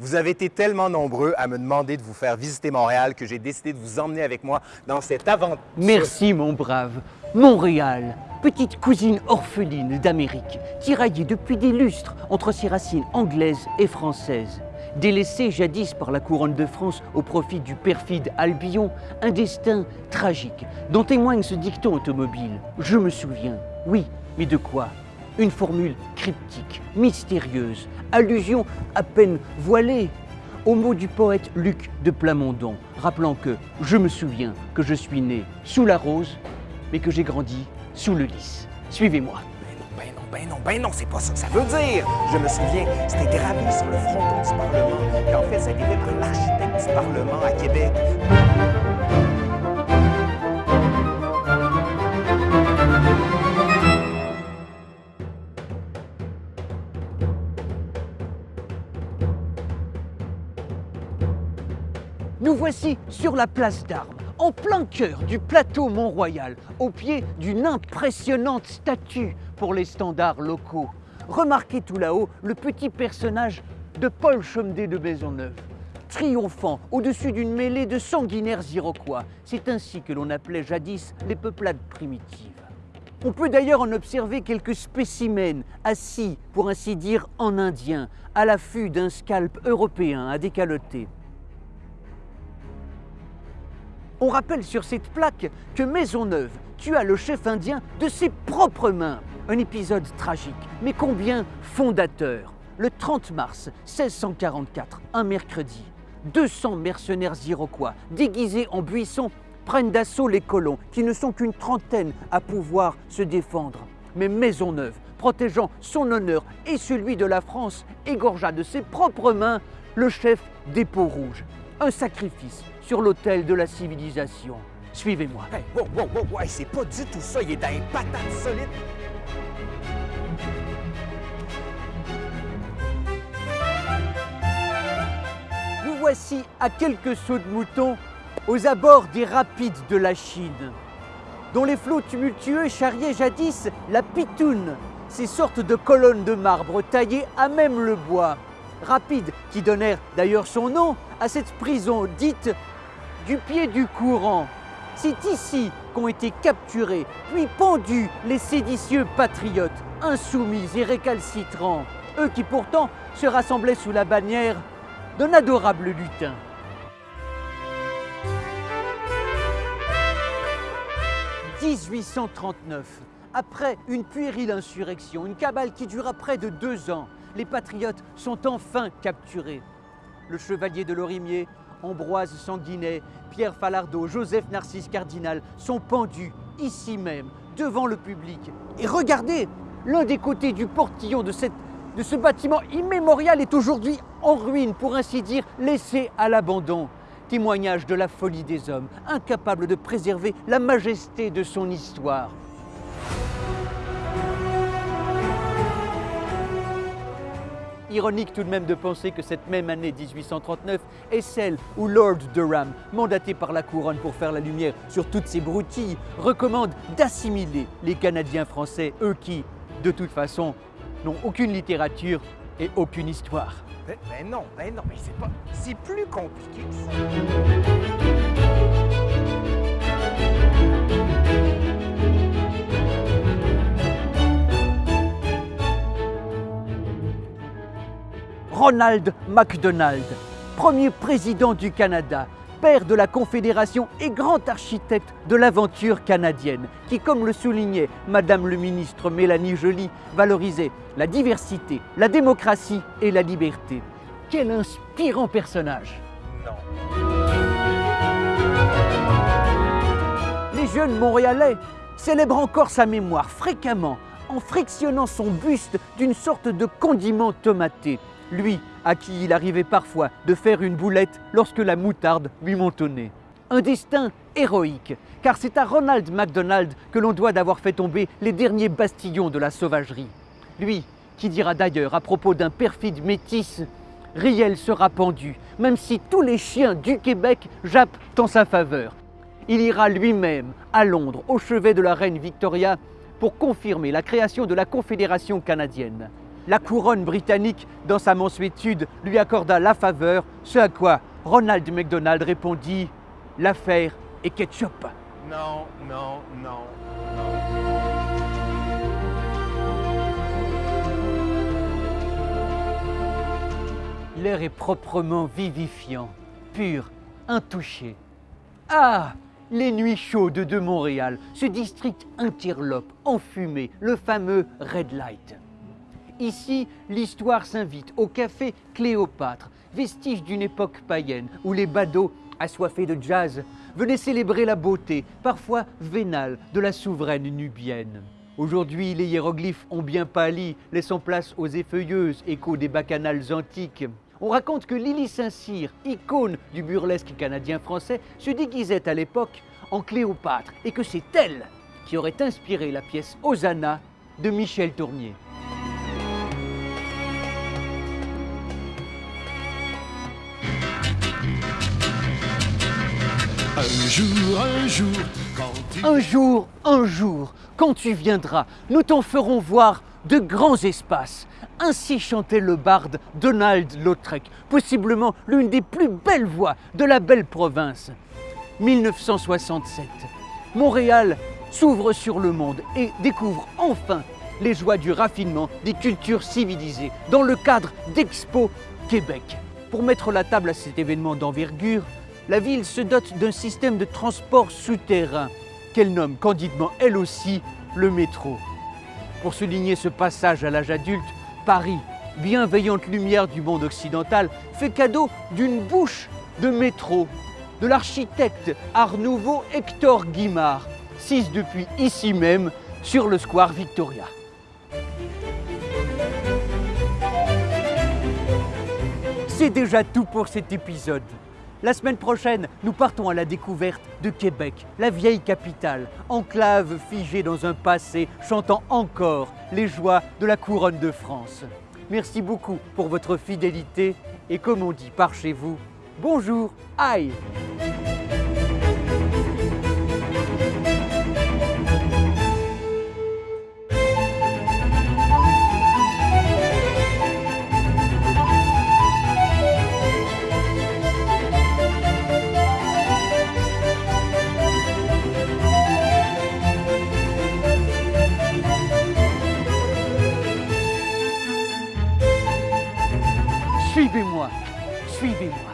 Vous avez été tellement nombreux à me demander de vous faire visiter Montréal que j'ai décidé de vous emmener avec moi dans cette aventure. Merci, mon brave. Montréal, petite cousine orpheline d'Amérique, tiraillée depuis des lustres entre ses racines anglaises et françaises. Délaissée jadis par la couronne de France au profit du perfide Albion, un destin tragique dont témoigne ce dicton automobile. Je me souviens. Oui, mais de quoi Une formule cryptique, mystérieuse, allusion à peine voilée au mot du poète Luc de Plamondon, rappelant que je me souviens que je suis né sous la rose, mais que j'ai grandi sous le lys. Suivez-moi. Ben non, ben non, ben non, c'est pas ça que ça veut dire. Je me souviens, c'était gravé sur le fronton du Parlement, qu'en fait, ça a par l'architecte du Parlement à Québec. Nous voici sur la place d'Armes, en plein cœur du plateau Mont-Royal, au pied d'une impressionnante statue pour les standards locaux. Remarquez tout là-haut le petit personnage de Paul Chomedey de Maisonneuve, triomphant au-dessus d'une mêlée de sanguinaires iroquois. C'est ainsi que l'on appelait jadis les peuplades primitives. On peut d'ailleurs en observer quelques spécimens assis, pour ainsi dire, en indien, à l'affût d'un scalp européen à décaloter. On rappelle sur cette plaque que Maisonneuve tua le chef indien de ses propres mains. Un épisode tragique, mais combien fondateur. Le 30 mars 1644, un mercredi, 200 mercenaires iroquois déguisés en buissons prennent d'assaut les colons, qui ne sont qu'une trentaine à pouvoir se défendre. Mais Maisonneuve, protégeant son honneur et celui de la France, égorgea de ses propres mains le chef des peaux rouges. Un sacrifice sur l'autel de la civilisation. Suivez-moi. Hey, wow, wow, wow, wow, c'est pas du tout ça, il est dans les patates solides. Nous voici à quelques sauts de mouton aux abords des rapides de la Chine, dont les flots tumultueux charriaient jadis la pitoune, ces sortes de colonnes de marbre taillées à même le bois. Rapides qui donnèrent d'ailleurs son nom à cette prison dite du pied du courant. C'est ici qu'ont été capturés, puis pendus les séditieux patriotes, insoumis et récalcitrants, eux qui pourtant se rassemblaient sous la bannière d'un adorable lutin. « 1839, après une puérile insurrection, une cabale qui dura près de deux ans, les patriotes sont enfin capturés. Le chevalier de Lorimier, Ambroise Sanguinet, Pierre Falardeau, Joseph Narcisse Cardinal sont pendus ici même, devant le public. Et regardez, l'un des côtés du portillon de, de ce bâtiment immémorial est aujourd'hui en ruine, pour ainsi dire, laissé à l'abandon. Témoignage de la folie des hommes, incapables de préserver la majesté de son histoire. Ironique tout de même de penser que cette même année 1839 est celle où Lord Durham, mandaté par la couronne pour faire la lumière sur toutes ces broutilles, recommande d'assimiler les Canadiens français, eux qui, de toute façon, n'ont aucune littérature et aucune histoire. Ben non, ben non, mais c'est pas. C'est plus compliqué que ça. Ronald MacDonald, premier président du Canada, père de la Confédération et grand architecte de l'aventure canadienne, qui, comme le soulignait Madame le ministre Mélanie Joly, valorisait la diversité, la démocratie et la liberté. Quel inspirant personnage Non. Les jeunes Montréalais célèbrent encore sa mémoire fréquemment en frictionnant son buste d'une sorte de condiment tomaté, lui à qui il arrivait parfois de faire une boulette lorsque la moutarde lui montonnait. Un destin héroïque, car c'est à Ronald MacDonald que l'on doit d'avoir fait tomber les derniers bastillons de la sauvagerie. Lui qui dira d'ailleurs à propos d'un perfide métis Riel sera pendu, même si tous les chiens du Québec jappent en sa faveur. Il ira lui-même à Londres, au chevet de la reine Victoria, pour confirmer la création de la Confédération canadienne. La couronne britannique, dans sa mansuétude, lui accorda la faveur, ce à quoi Ronald McDonald répondit L'affaire est ketchup. Non, non, non, non. L'air est proprement vivifiant, pur, intouché. Ah Les nuits chaudes de Montréal, ce district interlope, enfumé, le fameux Red Light. Ici, l'histoire s'invite au café Cléopâtre, vestige d'une époque païenne où les badauds, assoiffés de jazz, venaient célébrer la beauté, parfois vénale, de la souveraine nubienne. Aujourd'hui, les hiéroglyphes ont bien pâli, laissant place aux effeuilleuses échos des bacchanales antiques. On raconte que Lily Saint-Cyr, icône du burlesque canadien-français, se déguisait à l'époque en Cléopâtre et que c'est elle qui aurait inspiré la pièce Hosanna de Michel Tournier. Un jour. Un jour, un jour, quand tu viendras, nous t'en ferons voir de grands espaces. Ainsi chantait le barde Donald Lautrec, possiblement l'une des plus belles voix de la belle province. 1967. Montréal s'ouvre sur le monde et découvre enfin les joies du raffinement des cultures civilisées dans le cadre d'Expo Québec. Pour mettre la table à cet événement d'envergure, la ville se dote d'un système de transport souterrain qu'elle nomme candidement elle aussi le métro. Pour souligner ce passage à l'âge adulte, Paris, bienveillante lumière du monde occidental, fait cadeau d'une bouche de métro de l'architecte Art Nouveau Hector Guimard, sise depuis ici même sur le square Victoria. C'est déjà tout pour cet épisode. La semaine prochaine, nous partons à la découverte de Québec, la vieille capitale, enclave figée dans un passé chantant encore les joies de la couronne de France. Merci beaucoup pour votre fidélité et comme on dit par chez vous, bonjour, aïe Suivez-moi, suivez-moi.